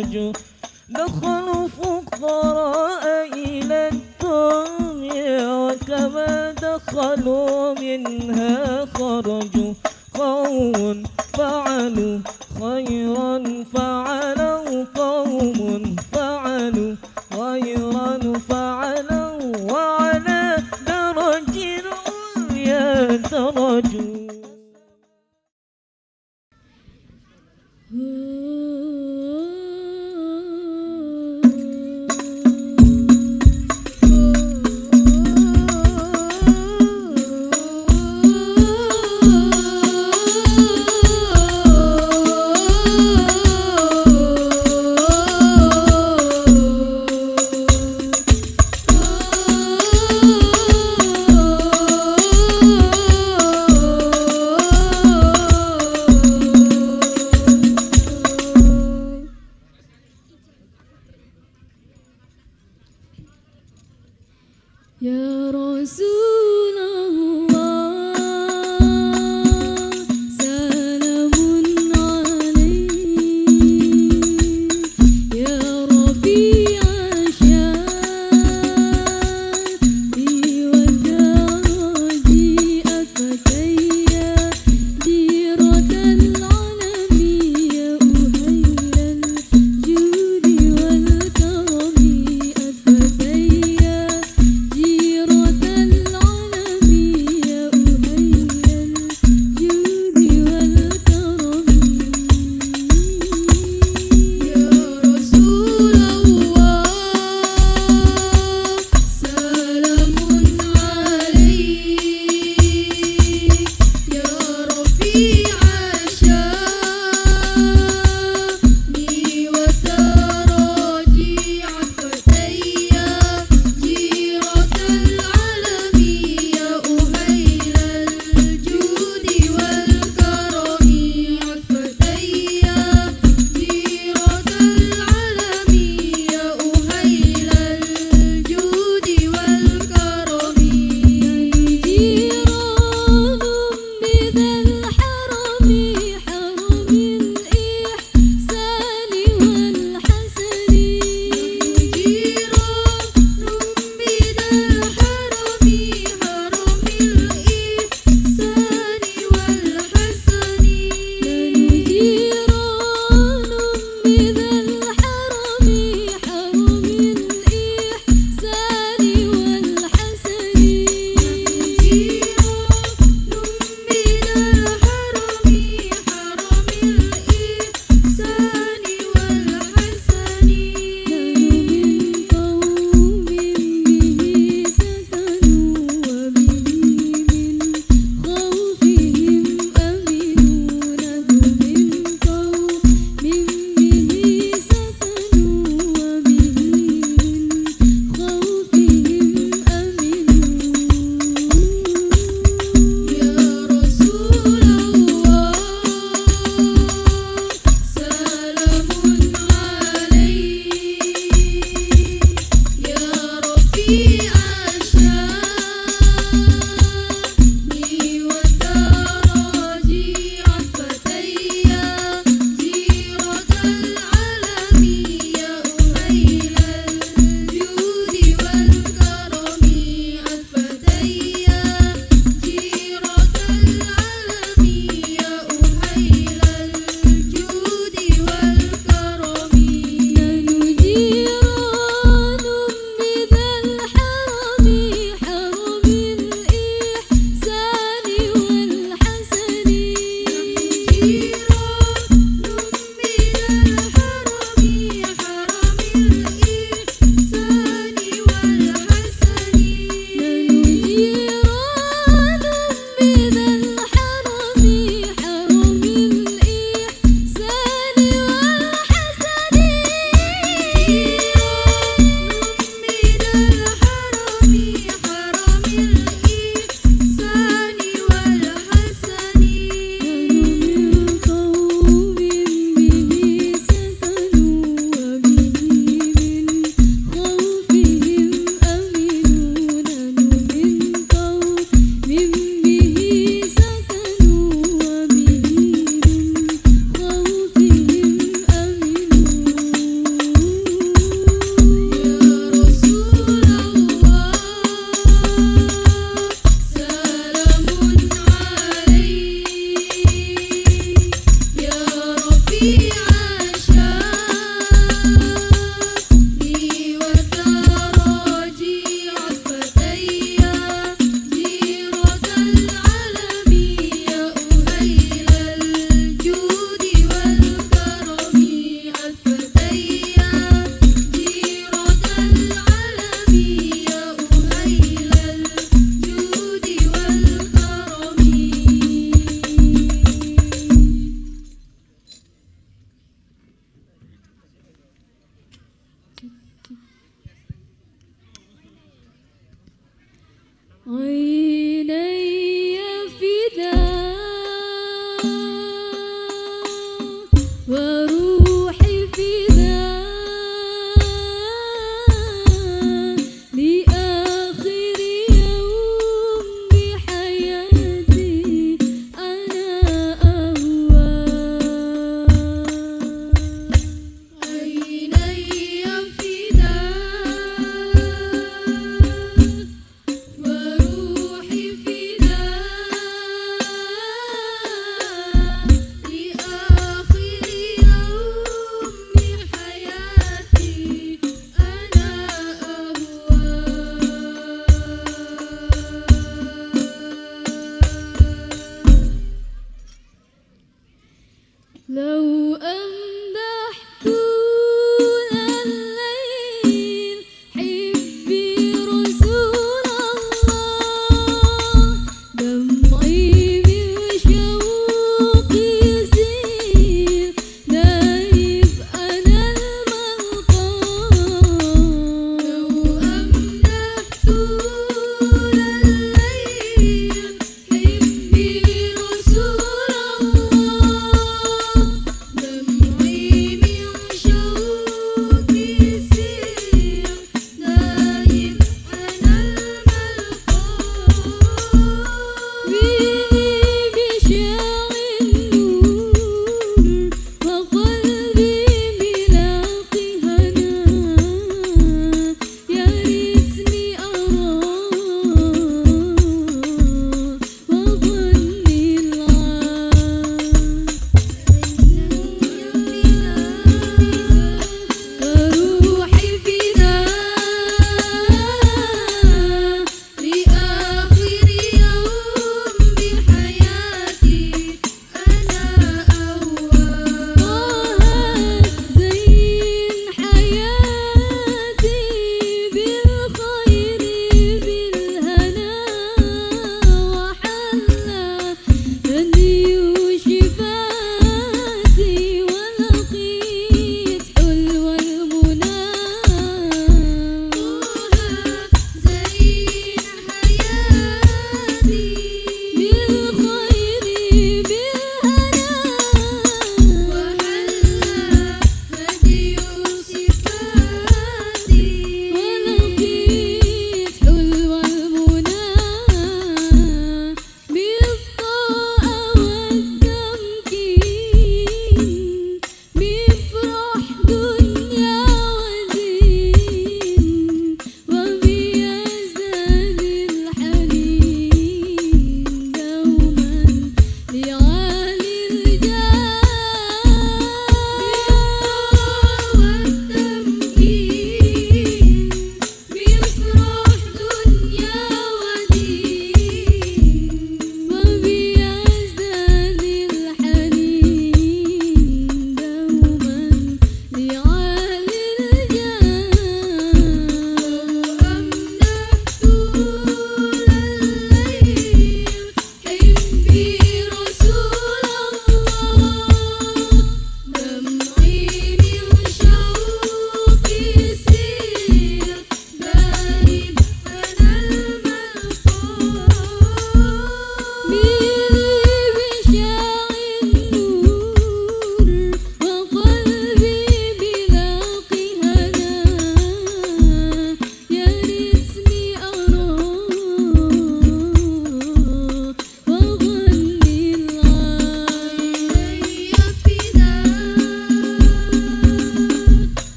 الرجل دخلوا فقراء إلى الدنيا وكما دخلوا منها خرجوا قوم فعلوا خيرا فعلوا